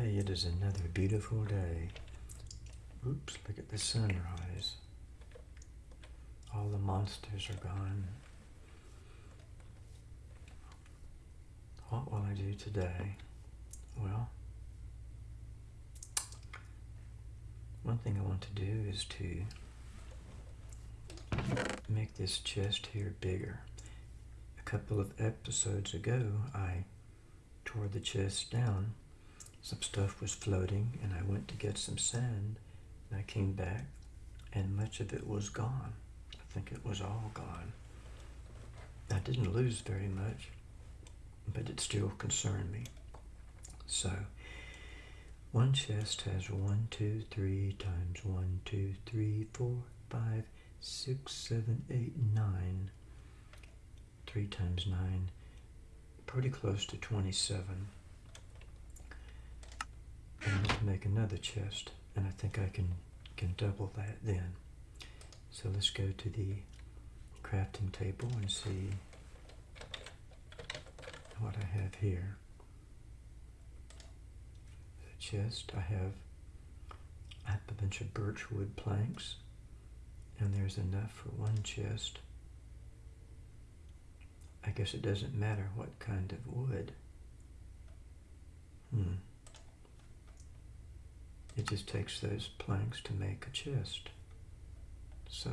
Hey, it is another beautiful day. Oops, look at the sunrise. All the monsters are gone. What will I do today? Well, one thing I want to do is to make this chest here bigger. A couple of episodes ago, I tore the chest down. Some stuff was floating, and I went to get some sand, and I came back, and much of it was gone. I think it was all gone. I didn't lose very much, but it still concerned me. So, one chest has one, two, three times one, two, three, four, five, six, seven, eight, nine. Three times nine, pretty close to 27. And let's make another chest, and I think I can, can double that then. So let's go to the crafting table and see what I have here. The chest, I have, I have a bunch of birch wood planks, and there's enough for one chest. I guess it doesn't matter what kind of wood. Hmm. It just takes those planks to make a chest. So,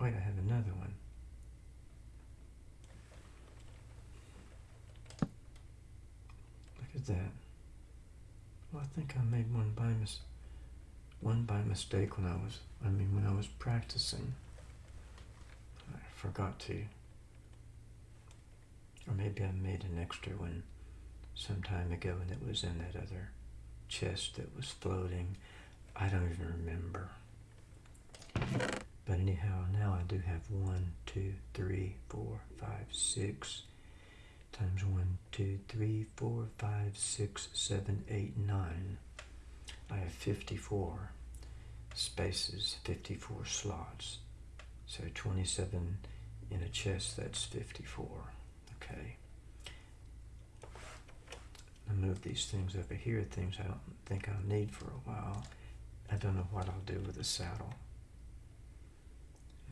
wait, I have another one. Look at that. Well, I think I made one by mis one by mistake when I was, I mean, when I was practicing. I forgot to. Or maybe I made an extra one some time ago and it was in that other chest that was floating. I don't even remember. But anyhow, now I do have one, two, three, four, five, six times one, two, three, four, five, six, seven, eight, nine. I have 54 spaces, 54 slots. So 27 in a chest, that's 54. Okay. Move these things over here, things I don't think I'll need for a while. I don't know what I'll do with the saddle.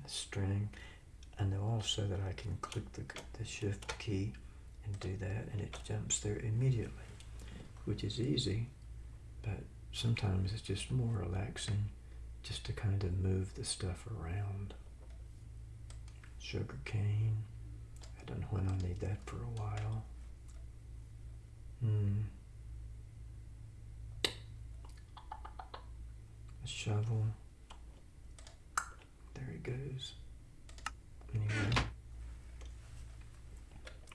The string. I know also that I can click the, the shift key and do that and it jumps there immediately, which is easy, but sometimes it's just more relaxing just to kind of move the stuff around sugar cane. I don't know when I'll need that for a while. Hmm. A shovel. There he goes. Anyway,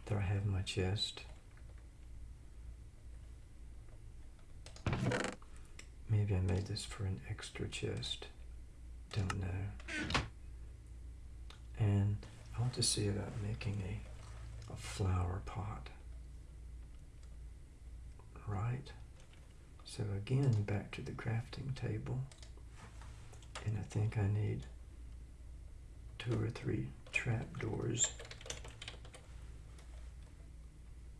there I have my chest. Maybe I made this for an extra chest. Don't know. And I want to see about making a, a flower pot. Right? So again, back to the crafting table. And I think I need two or three trapdoors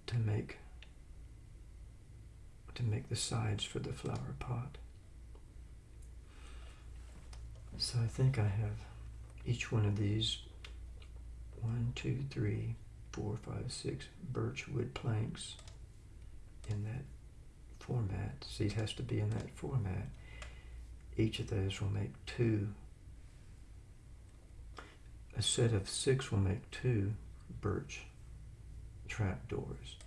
to make to make the sides for the flower pot. So I think I have each one of these one, two, three, four, five, six birch wood planks in that format. See, it has to be in that format. Each of those will make two. A set of six will make two birch trapdoors.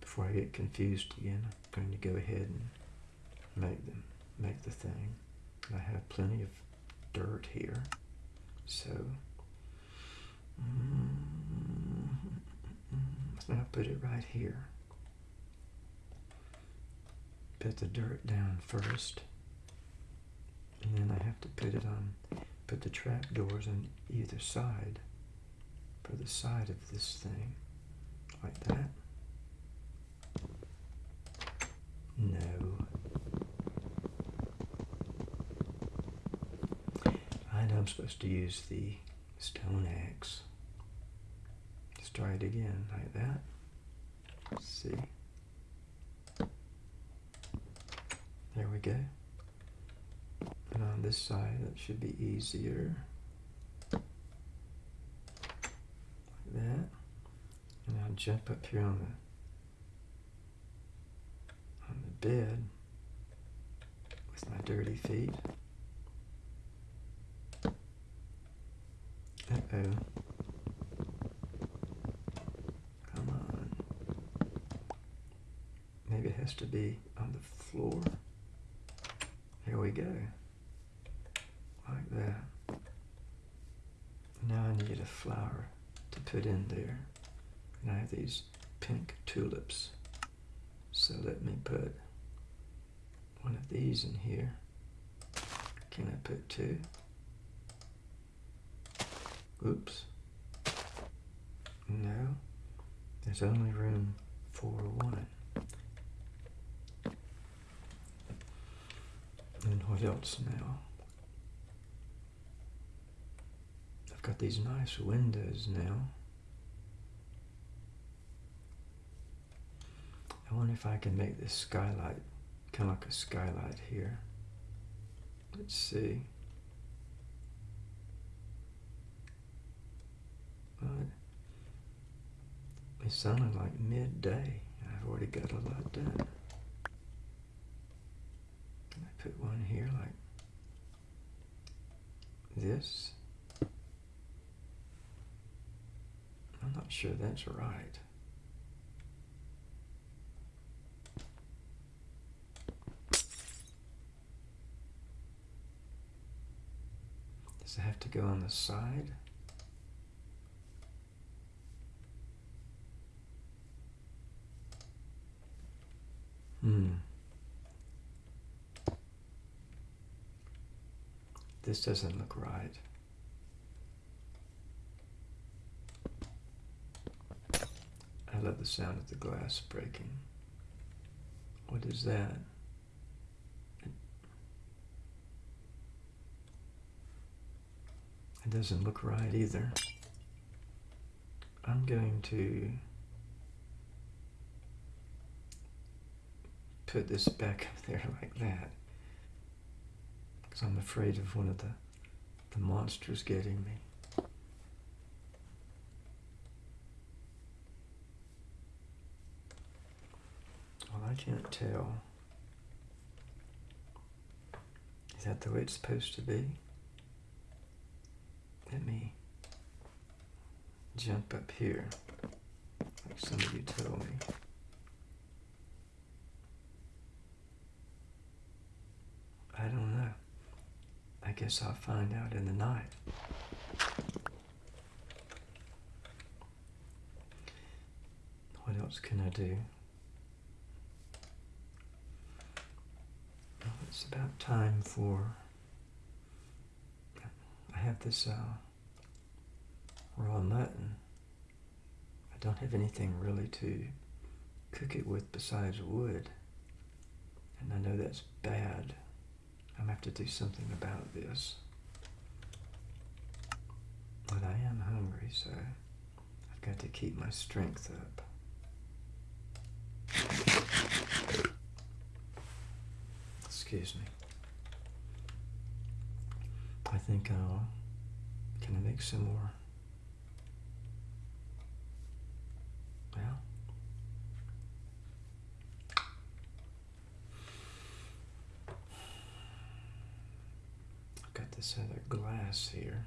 Before I get confused again, I'm going to go ahead and make them, make the thing. I have plenty of dirt here, so mm, I'll put it right here. Put the dirt down first, and then I have to put it on, put the trap doors on either side for the side of this thing, like that. No. I know I'm supposed to use the stone axe. Let's try it again, like that. Let's See? There we go. And on this side, that should be easier. Like that. And I'll jump up here on the on the bed with my dirty feet. Uh-oh. Come on. Maybe it has to be on the floor. Go. Like that. Now I need a flower to put in there. And I have these pink tulips. So let me put one of these in here. Can I put two? Oops. No. There's only room for one. And what else now? I've got these nice windows now. I wonder if I can make this skylight kind of like a skylight here. Let's see. It's sounding like midday. I've already got a lot done. Put one here like this? I'm not sure that's right. Does it have to go on the side? Hmm. This doesn't look right. I love the sound of the glass breaking. What is that? It doesn't look right either. I'm going to put this back up there like that because I'm afraid of one of the, the monsters getting me. Well, I can't tell. Is that the way it's supposed to be? Let me jump up here, like some of you told me. I don't know. I guess I'll find out in the night. What else can I do? Well, it's about time for I have this uh, raw mutton. I don't have anything really to cook it with besides wood. And I know that's bad. I'm going to have to do something about this. But I am hungry, so I've got to keep my strength up. Excuse me. I think I'll, can I make some more? Well, I've got this other glass here.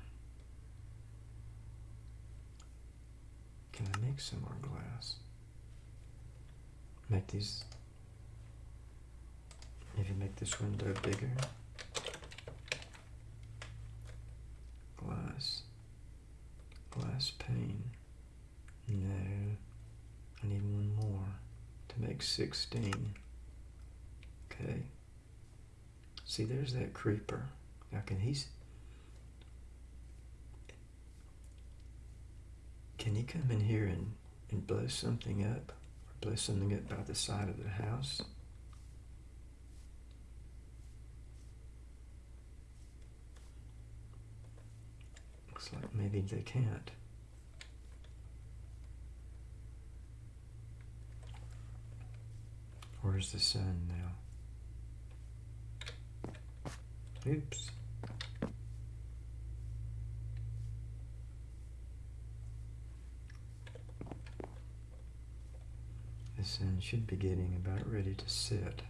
Can I make some more glass? Make these, maybe make this window bigger. glass. Glass pane. No. I need one more to make 16. Okay. See, there's that creeper. Now, can he... Can he come in here and, and blow something up? Or blow something up by the side of the house? Looks like maybe they can't. Where's the sun now? Oops. Sun should be getting about ready to sit.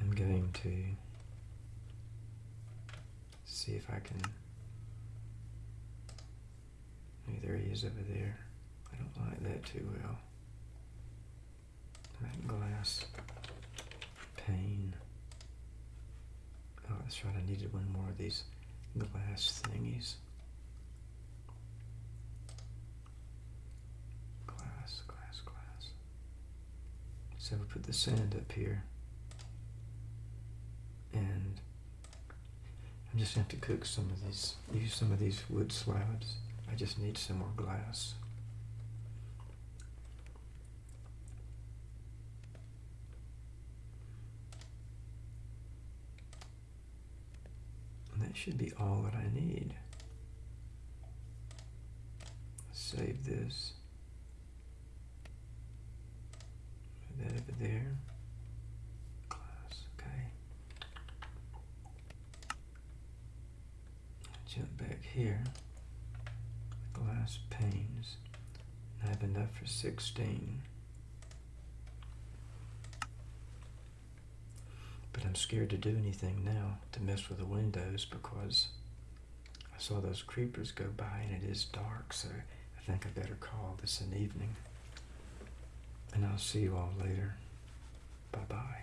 I'm going to see if I can. Maybe there he is over there. I don't like that too well. That glass pane. Oh, that's right. I needed one more of these glass thingies. Glass, glass, glass. So we put the sand up here. And I'm just going to to cook some of these, use some of these wood slabs. I just need some more glass. And that should be all that I need. Save this. Put that over there. Glass, okay. Jump back here. Glass panes. I have enough for 16. But I'm scared to do anything now to mess with the windows because I saw those creepers go by and it is dark, so I think I better call this an evening. And I'll see you all later. Bye bye.